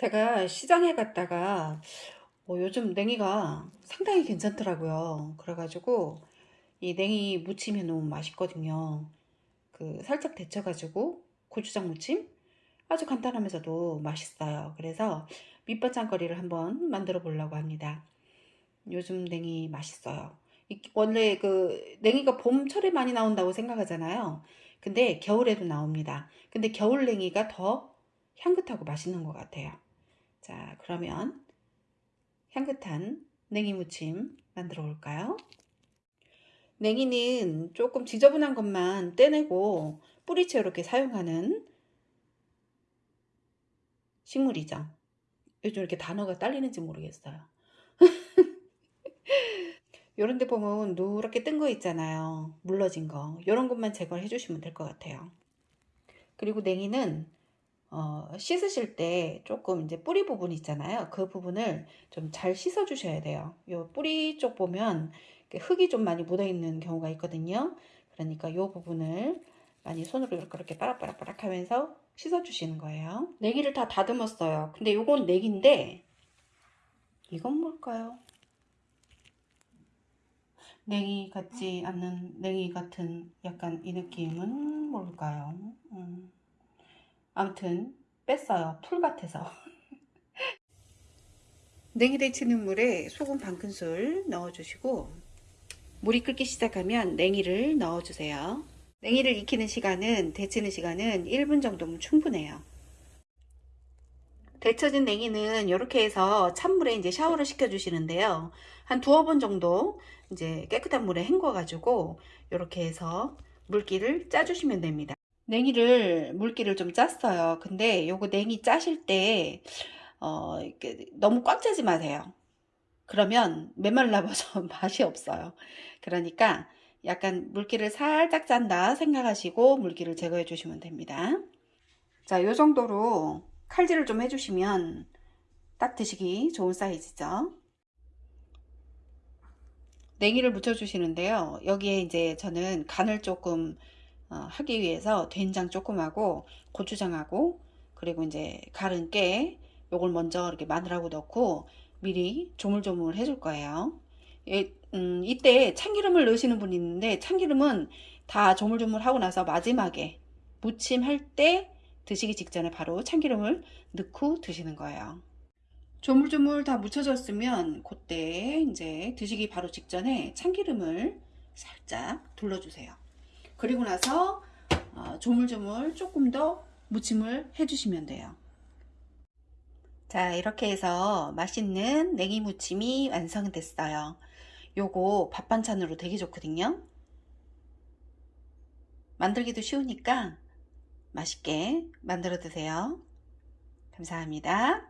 제가 시장에 갔다가 어, 요즘 냉이가 상당히 괜찮더라고요. 그래가지고 이 냉이 무침이 너무 맛있거든요. 그 살짝 데쳐가지고 고추장 무침 아주 간단하면서도 맛있어요. 그래서 밑반찬거리를 한번 만들어 보려고 합니다. 요즘 냉이 맛있어요. 원래 그 냉이가 봄철에 많이 나온다고 생각하잖아요. 근데 겨울에도 나옵니다. 근데 겨울 냉이가 더 향긋하고 맛있는 것 같아요. 자, 그러면 향긋한 냉이 무침 만들어 볼까요? 냉이는 조금 지저분한 것만 떼내고 뿌리채 이렇게 사용하는 식물이죠. 요즘 이렇게 단어가 딸리는지 모르겠어요. 요런 데 보면 누렇게 뜬 거 있잖아요. 물러진 거. 요런 것만 제거해 주시면 될 것 같아요. 그리고 냉이는 어, 씻으실 때 조금 이제 뿌리 부분 있잖아요. 그 부분을 좀 잘 씻어 주셔야 돼요. 요 뿌리 쪽 보면 흙이 좀 많이 묻어 있는 경우가 있거든요. 그러니까 요 부분을 많이 손으로 이렇게 빠락빠락빠락 하면서 씻어 주시는 거예요. 내기를 다 다듬었어요. 근데 요건 내기인데 이건 뭘까요? 냉이 같지 않는 냉이 같은 약간 이 느낌은 뭘까요? 음. 아무튼 뺐어요. 풀 같아서. 냉이 데치는 물에 소금 반 큰술 넣어주시고 물이 끓기 시작하면 냉이를 넣어주세요. 냉이를 익히는 시간은 데치는 시간은 1분 정도면 충분해요. 데쳐진 냉이는 이렇게 해서 찬물에 이제 샤워를 시켜 주시는데요. 한 두어 번 정도 이제 깨끗한 물에 헹궈 가지고 이렇게 해서 물기를 짜 주시면 됩니다. 냉이를 물기를 좀 짰어요. 근데 요거 냉이 짜실 때 어, 너무 꽉 짜지 마세요. 그러면 메말라버서 맛이 없어요. 그러니까 약간 물기를 살짝 짠다 생각하시고 물기를 제거해 주시면 됩니다. 자, 요 정도로 칼질을 좀 해주시면 딱 드시기 좋은 사이즈죠. 냉이를 묻혀 주시는데요. 여기에 이제 저는 간을 조금 어, 하기 위해서 된장 조금하고 고추장하고 그리고 이제 갈은 깨 요걸 먼저 이렇게 마늘하고 넣고 미리 조물조물 해줄 거예요. 예, 음, 이때 참기름을 넣으시는 분이 있는데 참기름은 다 조물조물 하고 나서 마지막에 무침할 때 드시기 직전에 바로 참기름을 넣고 드시는 거예요. 조물조물 다 묻혀졌으면 그때 이제 드시기 바로 직전에 참기름을 살짝 둘러주세요. 그리고 나서 어, 조물조물 조금 더 무침을 해주시면 돼요. 자 이렇게 해서 맛있는 냉이 무침이 완성됐어요. 요거 밥 반찬으로 되게 좋거든요. 만들기도 쉬우니까 맛있게 만들어 드세요. 감사합니다.